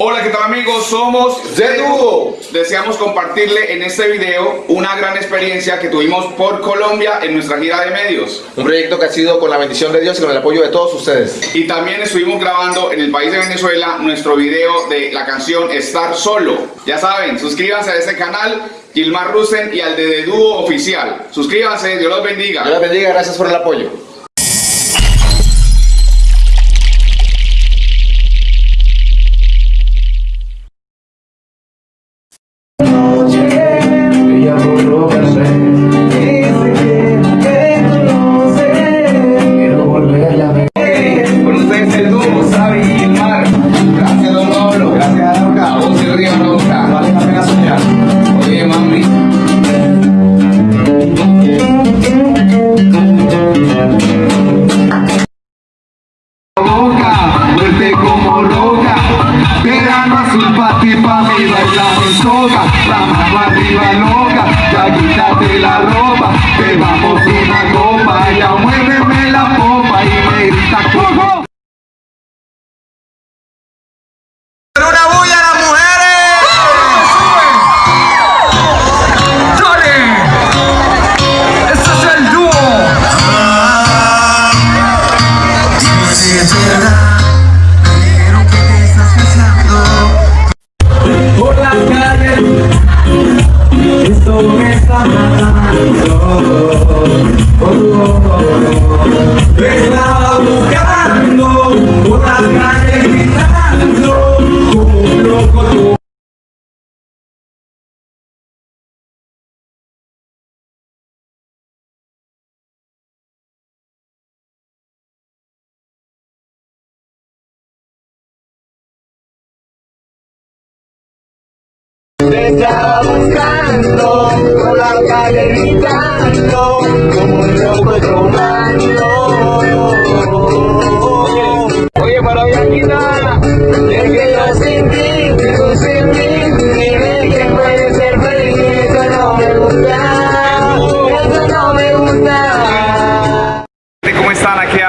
Hola, ¿qué tal amigos? Somos The Duo. Deseamos compartirle en este video una gran experiencia que tuvimos por Colombia en nuestra gira de medios. Un proyecto que ha sido con la bendición de Dios y con el apoyo de todos ustedes. Y también estuvimos grabando en el país de Venezuela nuestro video de la canción Estar Solo. Ya saben, suscríbanse a este canal, Gilmar Rusen y al de The Duo Oficial. Suscríbanse, Dios los bendiga. Dios les bendiga, gracias por el apoyo.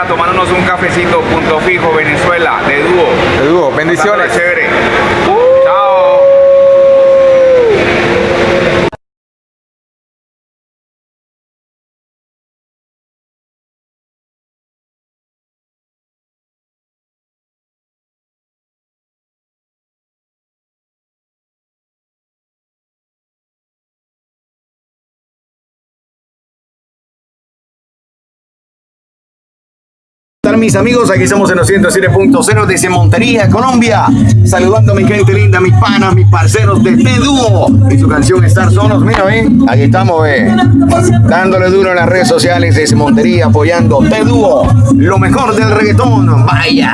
Tomándonos un cafecito, punto fijo, Venezuela, de dúo? El dúo, bendiciones. Chévere. ¿Qué tal mis amigos? Aquí estamos en los 107.0 desde Montería, Colombia. Saludando a mi gente linda, mis panas, mis parceros de T-Dúo. Y su canción Estar Solos. Mira, ven. Aquí estamos, ve. Dándole duro en las redes sociales desde Montería, apoyando T-Dúo. Lo mejor del reggaetón. Vaya.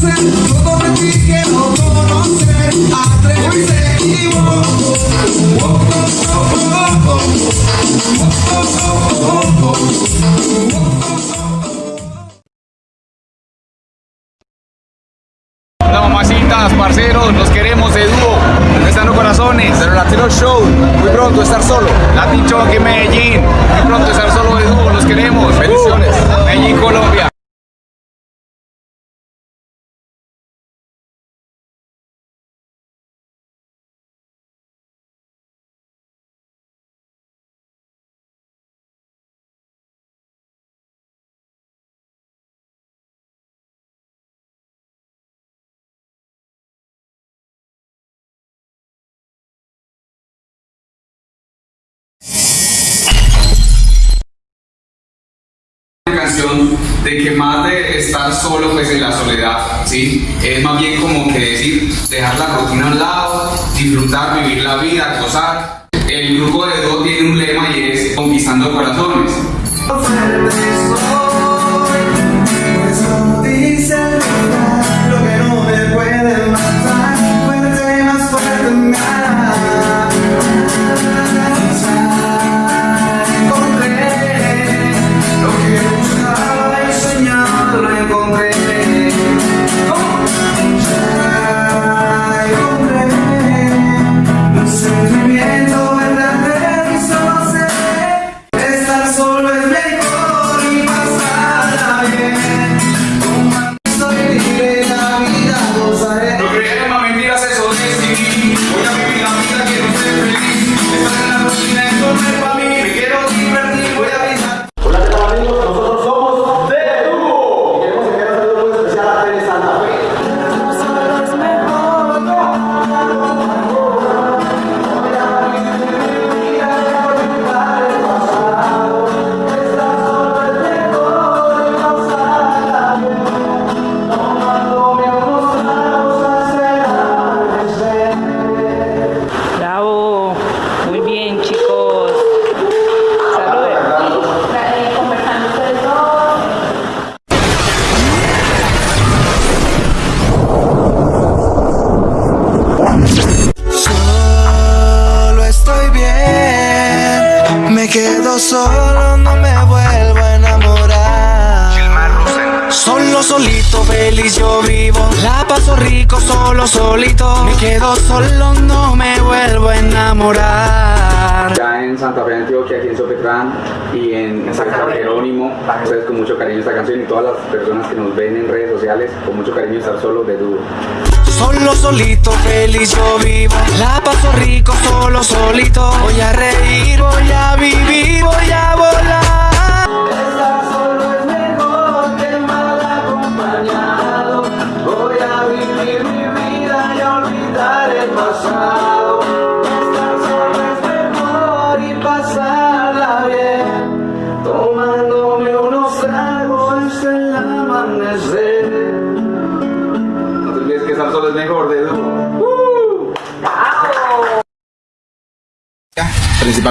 Sam. De que más de estar solo pues en la soledad, ¿sí? Es más bien como que decir, dejar la rutina a un lado, disfrutar, vivir la vida, gozar. El grupo de dúo tiene un lema y es conquistando corazones. Solo, solito. Me quedo solo, no me vuelvo a enamorar. Ya en Santa Fe, Antioquia, aquí en Sopetrán y en San Jerónimo, ustedes con mucho cariño esta canción y todas las personas que nos ven en redes sociales, con mucho cariño estar solo de dúo. Solo, solito, feliz yo vivo. La paso rico, solo, solito. Voy a reír, voy a vivir, voy a volar.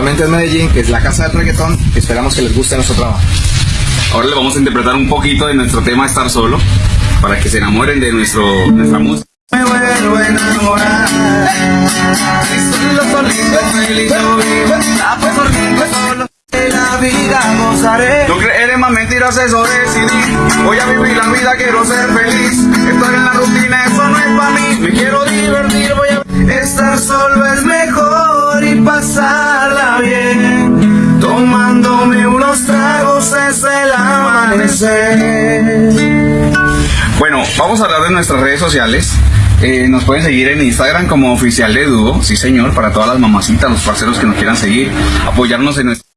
Principalmente en Medellín, que es la casa del reggaetón. Esperamos que les guste nuestro trabajo. Ahora les vamos a interpretar un poquito de nuestro tema Estar Solo, para que se enamoren de nuestro, nuestra música. Me vuelvo a enamorar Solo solito feliz La paso rico solo de la vida gozaré No creer en más mentiras, eso decidí. Voy a vivir la vida, quiero ser feliz. Estar en la rutina, eso no es para mí. Me quiero divertir, voy a... Estar solo es mejor pasarla bien. Tomándome unos tragos es el amanecer. Bueno, vamos a hablar de nuestras redes sociales. Eh, nos pueden seguir en Instagram como oficial de dúo, sí señor, para todas las mamacitas, los parceros que nos quieran seguir, apoyarnos en nuestra...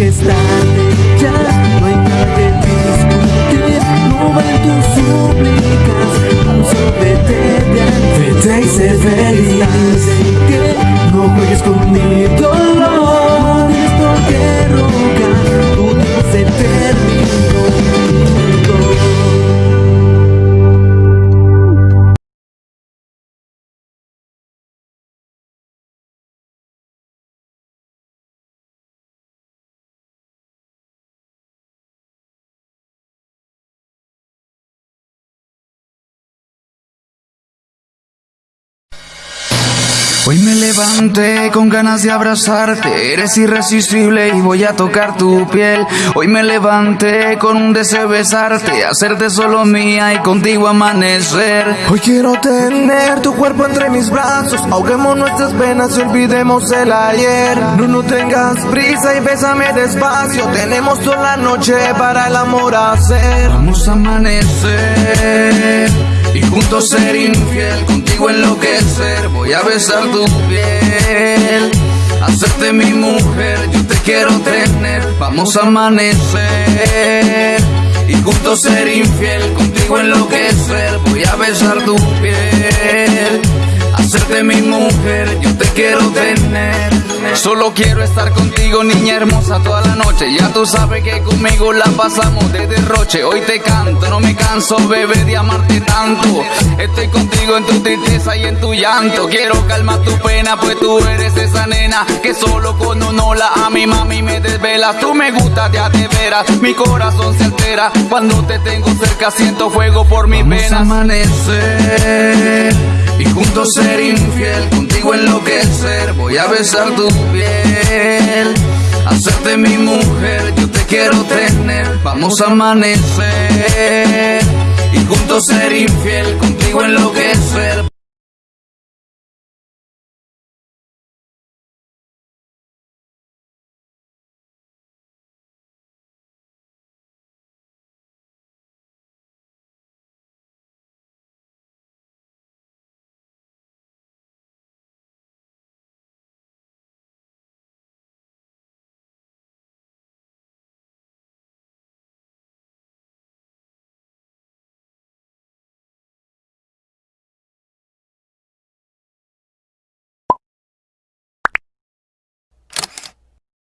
Que estar ya, no hay nada que discutir, no valen tus súplicas, vete de vete y sé feliz, que no juegues con Hoy me levanté con ganas de abrazarte, eres irresistible y voy a tocar tu piel. Hoy me levanté con un deseo de besarte, hacerte solo mía y contigo amanecer. Hoy quiero tener tu cuerpo entre mis brazos, ahoguemos nuestras penas y olvidemos el ayer. No, no tengas prisa y bésame despacio, tenemos toda la noche para el amor hacer. Vamos a amanecer y juntos ser infiel, contigo enloquecer, voy a besar tu piel, hacerte mi mujer, yo te quiero tener, vamos a amanecer y juntos ser infiel, contigo enloquecer, voy a besar tu piel, hacerte mi mujer, yo te quiero tener. Solo quiero estar contigo, niña hermosa, toda la noche. Ya tú sabes que conmigo la pasamos de derroche. Hoy te canto, no me canso, bebé, de amarte tanto. Estoy contigo en tu tristeza y en tu llanto. Quiero calmar tu pena, pues tú eres esa nena que solo con un hola a mi mami me desvelas. Tú me gustas, ya te veras. Mi corazón se altera cuando te tengo cerca. Siento fuego por mis venas. amanecer y juntos ser infiel, contigo enloquecer. Voy a besar tu piel, hacerte mi mujer, yo te quiero tener. Vamos a amanecer y juntos ser infiel, contigo enloquecer.